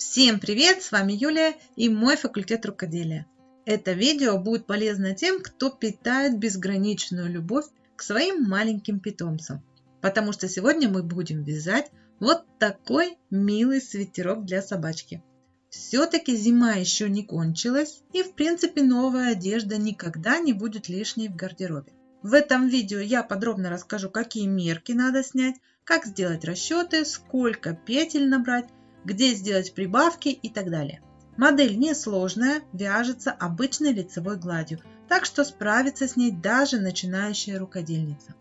Всем привет! С вами Юлия и мой факультет рукоделия. Это видео будет полезно тем, кто питает безграничную любовь к своим маленьким питомцам. Потому что сегодня мы будем вязать вот такой милый свитерок для собачки. Все-таки зима еще не кончилась и в принципе новая одежда никогда не будет лишней в гардеробе. В этом видео я подробно расскажу, какие мерки надо снять, как сделать расчеты, сколько петель набрать, где сделать прибавки и так далее. Модель несложная, вяжется обычной лицевой гладью, так что справится с ней даже начинающая рукодельница.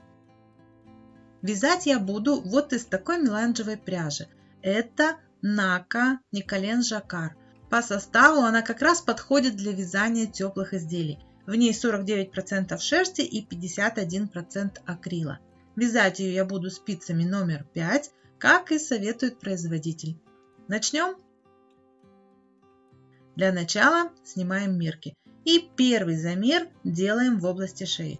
Вязать я буду вот из такой меланжевой пряжи. Это Нака Николен Жакар. По составу она как раз подходит для вязания теплых изделий. В ней 49% шерсти и 51% акрила. Вязать ее я буду спицами номер 5, как и советует производитель. Начнем? Для начала снимаем мерки. И первый замер делаем в области шеи.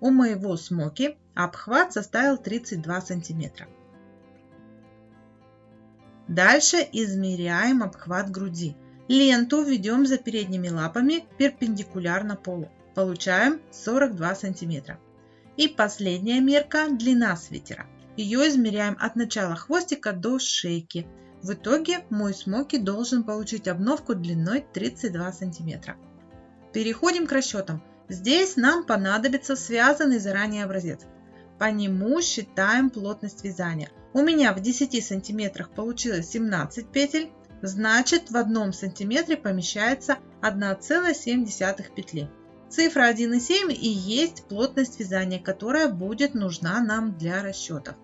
У моего смоки обхват составил 32 сантиметра. Дальше измеряем обхват груди. Ленту введем за передними лапами перпендикулярно полу. Получаем 42 сантиметра. И последняя мерка – длина свитера. Ее измеряем от начала хвостика до шейки. В итоге мой смоки должен получить обновку длиной 32 сантиметра. Переходим к расчетам. Здесь нам понадобится связанный заранее образец. По нему считаем плотность вязания. У меня в 10 сантиметрах получилось 17 петель, значит в одном сантиметре помещается 1,7 петли. Цифра 1,7 и есть плотность вязания, которая будет нужна нам для расчетов.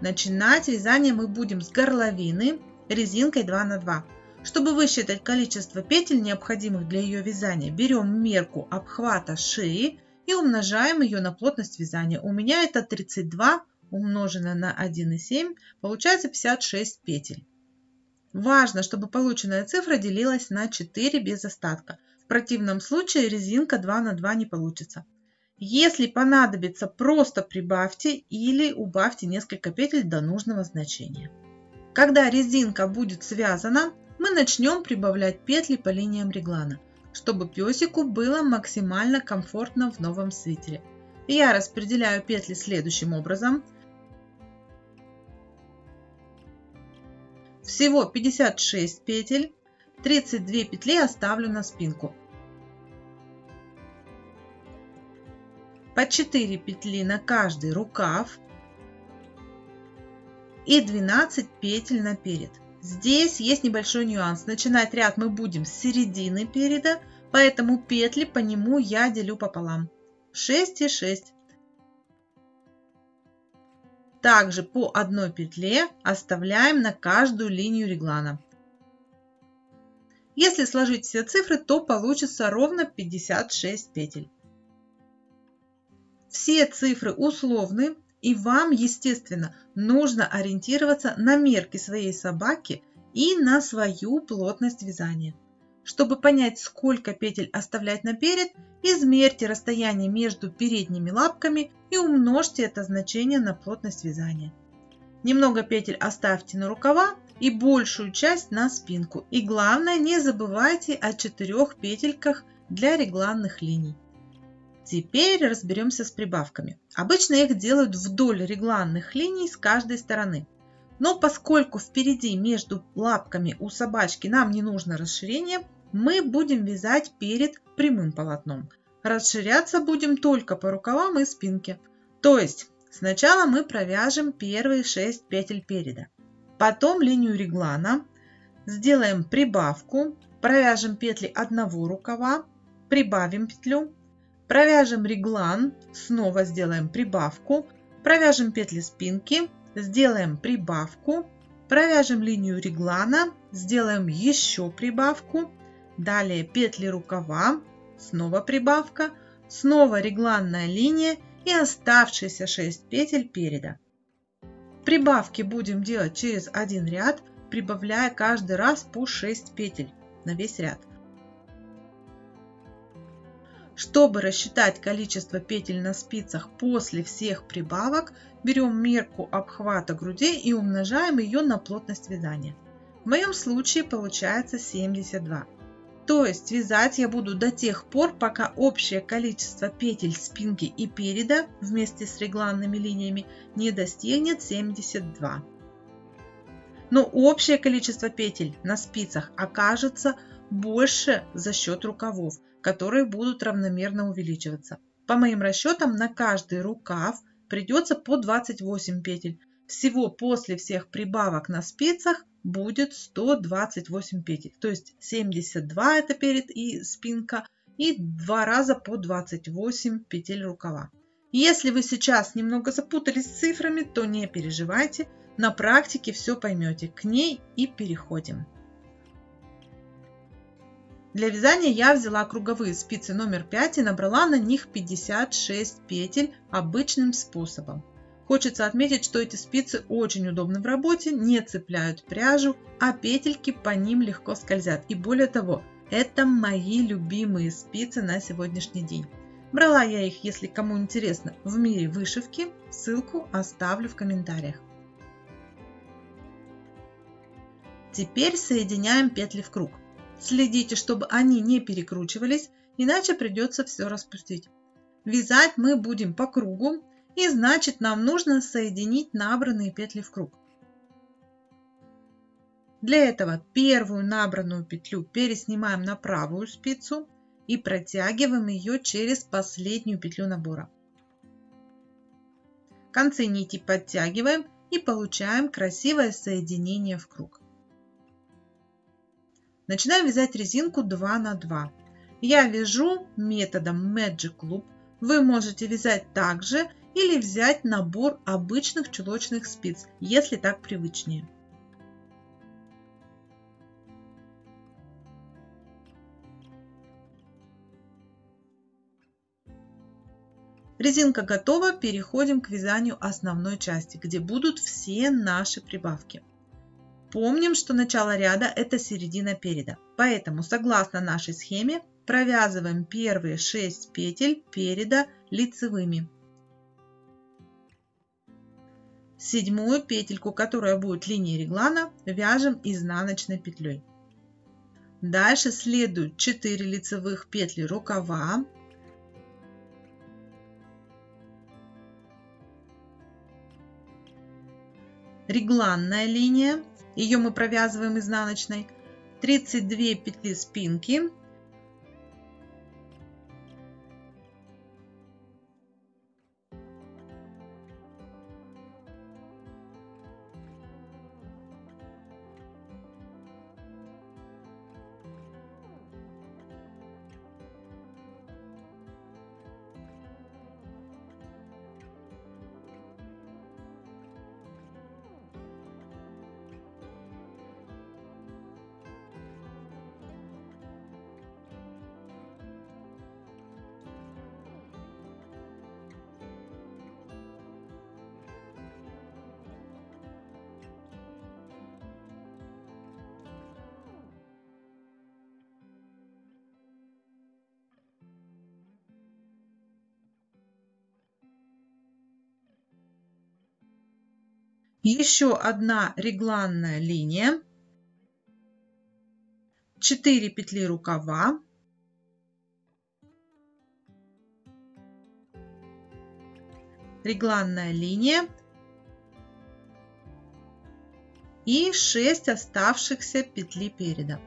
Начинать вязание мы будем с горловины резинкой 2 на 2. Чтобы высчитать количество петель, необходимых для ее вязания, берем мерку обхвата шеи и умножаем ее на плотность вязания. У меня это 32 умноженное на 1,7, получается 56 петель. Важно, чтобы полученная цифра делилась на 4 без остатка. Противном случае резинка 2 на 2 не получится. Если понадобится, просто прибавьте или убавьте несколько петель до нужного значения. Когда резинка будет связана, мы начнем прибавлять петли по линиям реглана, чтобы песику было максимально комфортно в новом свитере. Я распределяю петли следующим образом. Всего 56 петель, 32 петли оставлю на спинку. По 4 петли на каждый рукав и 12 петель наперед. Здесь есть небольшой нюанс. Начинать ряд мы будем с середины переда, поэтому петли по нему я делю пополам. 6 и 6. Также по одной петле оставляем на каждую линию реглана. Если сложить все цифры, то получится ровно 56 петель. Все цифры условны, и вам, естественно, нужно ориентироваться на мерки своей собаки и на свою плотность вязания. Чтобы понять, сколько петель оставлять наперед, измерьте расстояние между передними лапками и умножьте это значение на плотность вязания. Немного петель оставьте на рукава и большую часть на спинку. И главное, не забывайте о четырех петельках для регланных линий. Теперь разберемся с прибавками. Обычно их делают вдоль регланных линий с каждой стороны. Но поскольку впереди между лапками у собачки нам не нужно расширение, мы будем вязать перед прямым полотном. Расширяться будем только по рукавам и спинке. То есть сначала мы провяжем первые 6 петель переда. Потом линию реглана, сделаем прибавку, провяжем петли одного рукава, прибавим петлю, Провяжем реглан, снова сделаем прибавку, провяжем петли спинки, сделаем прибавку, провяжем линию реглана, сделаем еще прибавку, далее петли рукава, снова прибавка, снова регланная линия и оставшиеся 6 петель переда. Прибавки будем делать через один ряд, прибавляя каждый раз по 6 петель на весь ряд. Чтобы рассчитать количество петель на спицах после всех прибавок, берем мерку обхвата груди и умножаем ее на плотность вязания. В моем случае получается 72. То есть вязать я буду до тех пор, пока общее количество петель спинки и переда вместе с регланными линиями не достигнет 72. Но общее количество петель на спицах окажется больше за счет рукавов, которые будут равномерно увеличиваться. По моим расчетам на каждый рукав придется по 28 петель. Всего после всех прибавок на спицах будет 128 петель. То есть 72 это перед и спинка и два раза по 28 петель рукава. Если вы сейчас немного запутались с цифрами, то не переживайте, на практике все поймете. К ней и переходим. Для вязания я взяла круговые спицы номер 5 и набрала на них 56 петель обычным способом. Хочется отметить, что эти спицы очень удобны в работе, не цепляют пряжу, а петельки по ним легко скользят. И более того, это мои любимые спицы на сегодняшний день. Брала я их, если кому интересно, в мире вышивки. Ссылку оставлю в комментариях. Теперь соединяем петли в круг. Следите, чтобы они не перекручивались, иначе придется все распустить. Вязать мы будем по кругу, и значит нам нужно соединить набранные петли в круг. Для этого первую набранную петлю переснимаем на правую спицу и протягиваем ее через последнюю петлю набора. Концы нити подтягиваем и получаем красивое соединение в круг. Начинаем вязать резинку 2 на 2. Я вяжу методом Magic Loop. Вы можете вязать также или взять набор обычных чулочных спиц, если так привычнее. Резинка готова, переходим к вязанию основной части, где будут все наши прибавки. Помним, что начало ряда – это середина переда, поэтому согласно нашей схеме провязываем первые 6 петель переда лицевыми Седьмую петельку, которая будет линией реглана, вяжем изнаночной петлей. Дальше следуют 4 лицевых петли рукава. Регланная линия, ее мы провязываем изнаночной. 32 петли спинки, еще одна регланная линия, 4 петли рукава, регланная линия и 6 оставшихся петли переда.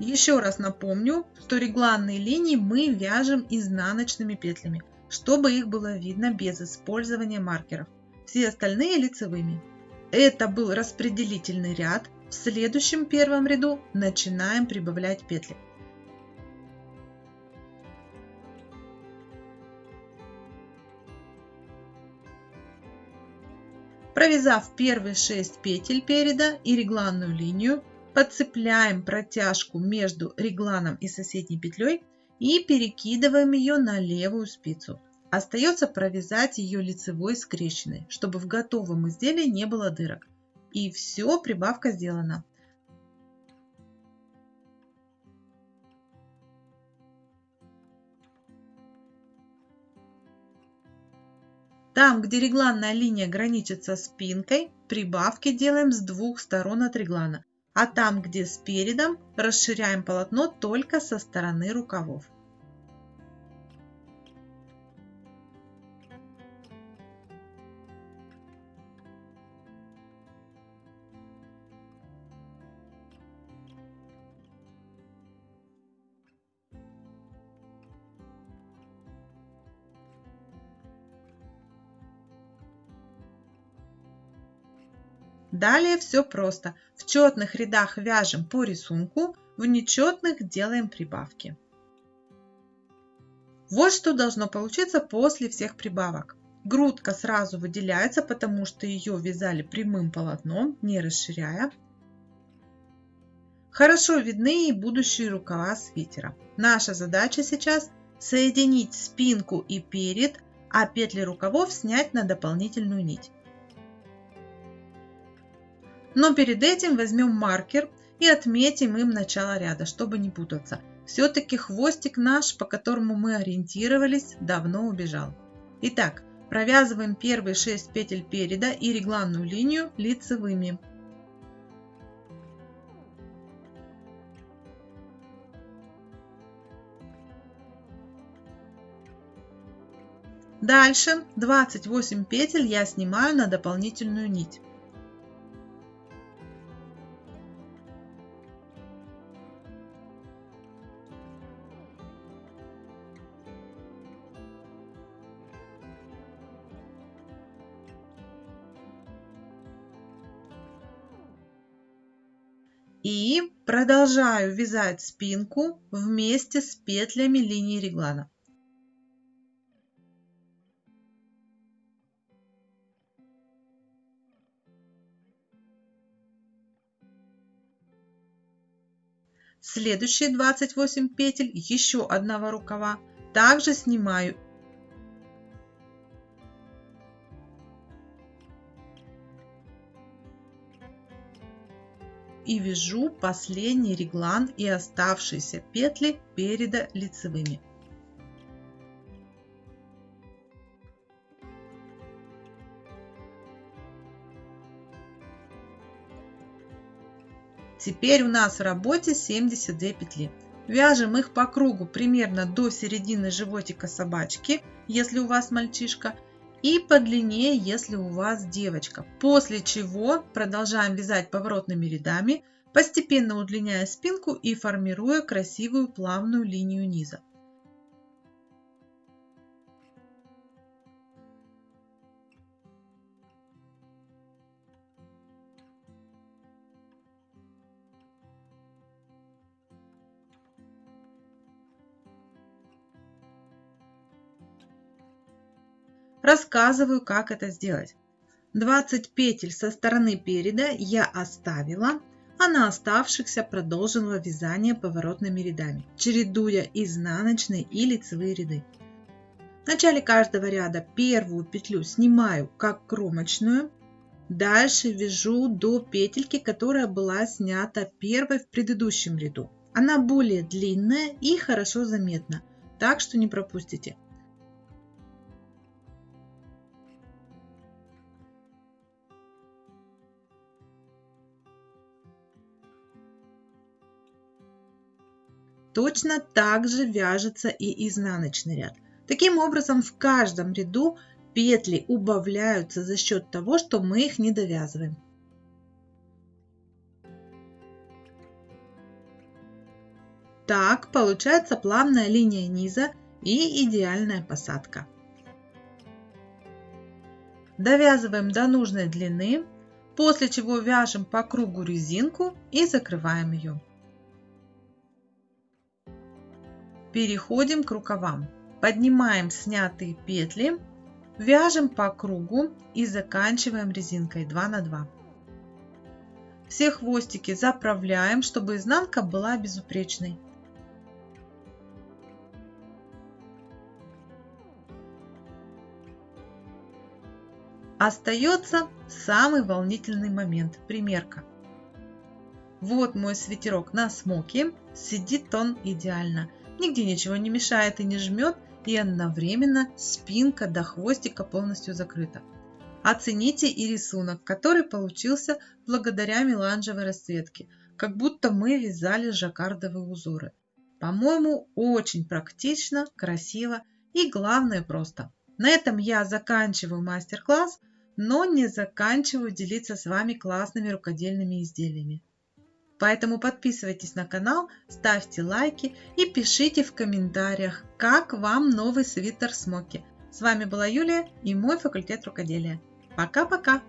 Еще раз напомню, что регланные линии мы вяжем изнаночными петлями, чтобы их было видно без использования маркеров. Все остальные лицевыми. Это был распределительный ряд. В следующем первом ряду начинаем прибавлять петли. Провязав первые 6 петель переда и регланную линию, подцепляем протяжку между регланом и соседней петлей и перекидываем ее на левую спицу. Остается провязать ее лицевой скрещенной, чтобы в готовом изделии не было дырок. И все, прибавка сделана. Там, где регланная линия граничит со спинкой, прибавки делаем с двух сторон от реглана, а там, где спередом, расширяем полотно только со стороны рукавов. Далее все просто. В четных рядах вяжем по рисунку, в нечетных делаем прибавки. Вот что должно получиться после всех прибавок. Грудка сразу выделяется, потому что ее вязали прямым полотном, не расширяя. Хорошо видны и будущие рукава свитера. Наша задача сейчас соединить спинку и перед, а петли рукавов снять на дополнительную нить. Но перед этим возьмем маркер и отметим им начало ряда, чтобы не путаться. Все-таки хвостик наш, по которому мы ориентировались, давно убежал. Итак, провязываем первые 6 петель переда и регланную линию лицевыми. Дальше 28 петель я снимаю на дополнительную нить. И продолжаю вязать спинку вместе с петлями линии реглана. Следующие 28 петель еще одного рукава также снимаю и вяжу последний реглан и оставшиеся петли переда лицевыми. Теперь у нас в работе 72 петли. Вяжем их по кругу примерно до середины животика собачки, если у вас мальчишка, и подлиннее, если у вас девочка. После чего продолжаем вязать поворотными рядами, постепенно удлиняя спинку и формируя красивую плавную линию низа. Рассказываю, как это сделать. 20 петель со стороны переда я оставила, а на оставшихся продолжила вязание поворотными рядами, чередуя изнаночные и лицевые ряды. В начале каждого ряда первую петлю снимаю как кромочную, дальше вяжу до петельки, которая была снята первой в предыдущем ряду. Она более длинная и хорошо заметна, так что не пропустите. Точно так же вяжется и изнаночный ряд. Таким образом, в каждом ряду петли убавляются за счет того, что мы их не довязываем. Так получается плавная линия низа и идеальная посадка. Довязываем до нужной длины, после чего вяжем по кругу резинку и закрываем ее. Переходим к рукавам. Поднимаем снятые петли, вяжем по кругу и заканчиваем резинкой 2 на 2. Все хвостики заправляем, чтобы изнанка была безупречной. Остается самый волнительный момент – примерка. Вот мой свитерок на смоке, сидит он идеально. Нигде ничего не мешает и не жмет, и одновременно спинка до хвостика полностью закрыта. Оцените и рисунок, который получился благодаря меланжевой расцветке, как будто мы вязали жаккардовые узоры. По-моему, очень практично, красиво и главное просто. На этом я заканчиваю мастер-класс, но не заканчиваю делиться с вами классными рукодельными изделиями. Поэтому подписывайтесь на канал, ставьте лайки и пишите в комментариях, как вам новый свитер Смоки. С вами была Юлия и мой факультет рукоделия. Пока-пока!